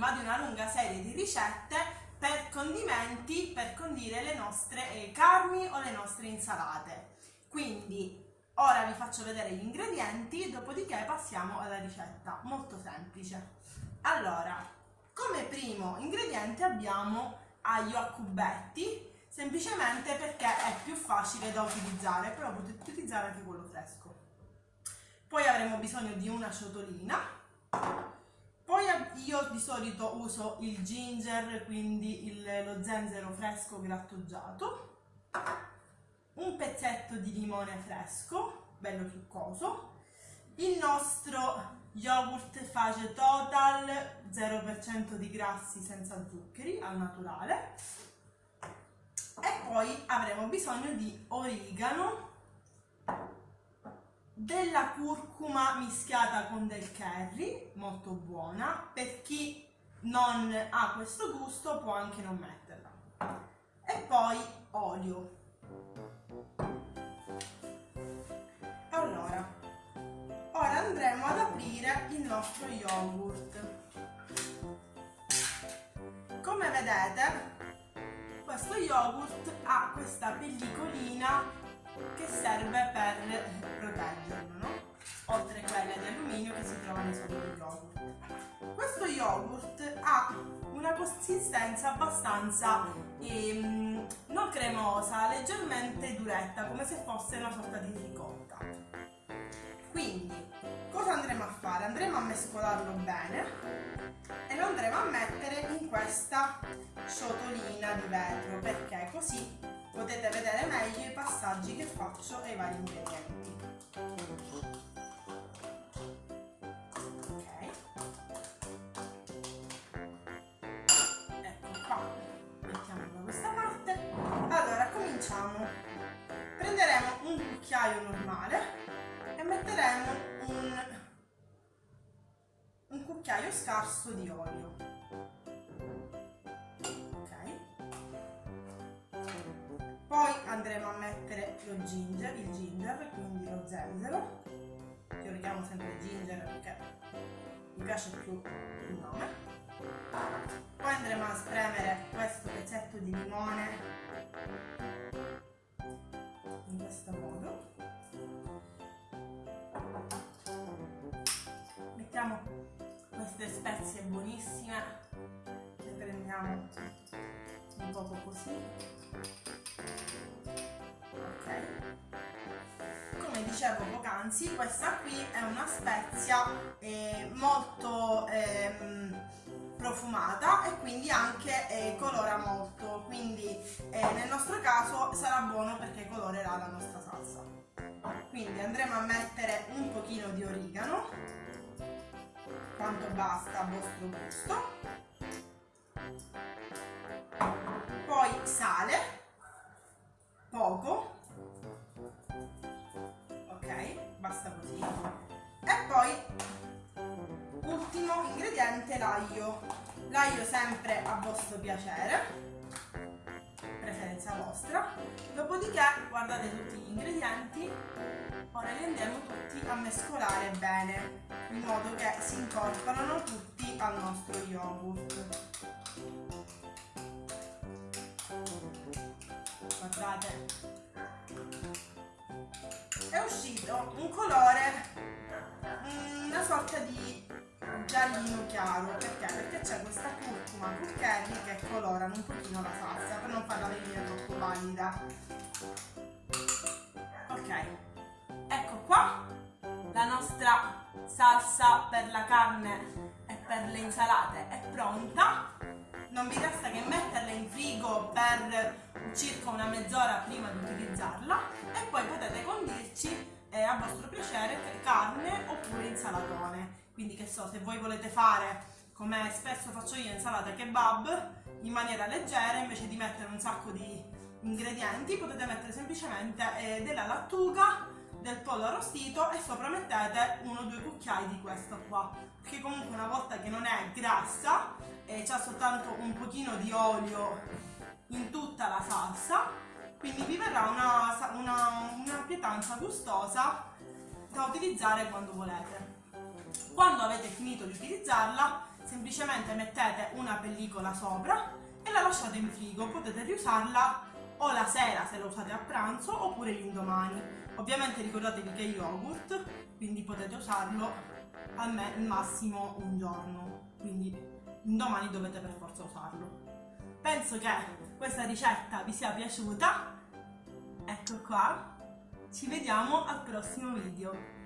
prima di una lunga serie di ricette per condimenti per condire le nostre eh, carni o le nostre insalate. Quindi ora vi faccio vedere gli ingredienti, dopodiché passiamo alla ricetta, molto semplice. Allora, come primo ingrediente abbiamo aglio a cubetti semplicemente perché è più facile da utilizzare, però potete utilizzare anche quello fresco. Poi avremo bisogno di una ciotolina, poi io di solito uso il ginger, quindi il, lo zenzero fresco grattugiato, un pezzetto di limone fresco, bello succoso, il nostro yogurt Fage Total 0% di grassi senza zuccheri al naturale, e poi avremo bisogno di origano, della curcuma mischiata con del curry, molto buona, per chi non ha questo gusto può anche non metterla. E poi olio. Allora, ora andremo ad aprire il nostro yogurt. Come vedete questo yogurt ha questa pellicolina che serve per proteggerlo, no? oltre a quella di alluminio che si trova nei soliti yogurt. Questo yogurt ha una consistenza abbastanza ehm, non cremosa, leggermente duretta, come se fosse una sorta di ricotta. Quindi, cosa andremo a fare? Andremo a mescolarlo bene e lo andremo a mettere in questa ciotolina di vetro perché così potete vedere meglio i passaggi che faccio ai vari ingredienti. Ok. Ecco qua, mettiamo da questa parte. Allora, cominciamo. Prenderemo un cucchiaio normale e metteremo un un cucchiaio scarso di olio. Andremo a mettere lo ginger, il ginger, quindi lo zenzero. Io lo chiamo sempre ginger perché mi piace più il nome. Poi andremo a spremere questo pezzetto di limone in questo modo. Mettiamo queste spezie buonissime le prendiamo un poco così dicevo poc'anzi questa qui è una spezia eh, molto eh, profumata e quindi anche eh, colora molto. Quindi eh, nel nostro caso sarà buono perché colorerà la nostra salsa. Quindi andremo a mettere un pochino di origano. Quanto basta a vostro gusto. Poi sale. Poco ingrediente l'aglio l'aglio sempre a vostro piacere. Preferenza vostra. Dopodiché guardate tutti gli ingredienti. Ora li andiamo tutti a mescolare bene in modo che si incorporano tutti al nostro yogurt. Guardate. È uscito un colore una sorta di giallino chiaro. Perché? perché c'è questa curcuma curchelli che colorano un pochino la salsa per non farla venire troppo valida ok. Ecco qua la nostra salsa per la carne e per le insalate è pronta. Non vi resta che metterla in frigo per circa una mezz'ora prima di utilizzarla. E poi potete condirci eh, a vostro piacere carne oppure insalatone quindi che so, se voi volete fare come spesso faccio io insalata kebab in maniera leggera invece di mettere un sacco di ingredienti potete mettere semplicemente eh, della lattuga del pollo arrostito e sopra mettete uno o due cucchiai di questo qua perché comunque una volta che non è grassa e c'è soltanto un pochino di olio in tutta la salsa quindi vi verrà una, una, una pietanza gustosa da utilizzare quando volete. Quando avete finito di utilizzarla, semplicemente mettete una pellicola sopra e la lasciate in frigo. Potete riusarla o la sera se la usate a pranzo oppure l'indomani. Ovviamente ricordatevi che è yogurt, quindi potete usarlo al massimo un giorno, quindi domani dovete per forza usarlo. Penso che questa ricetta vi sia piaciuta. Ecco qua, ci vediamo al prossimo video.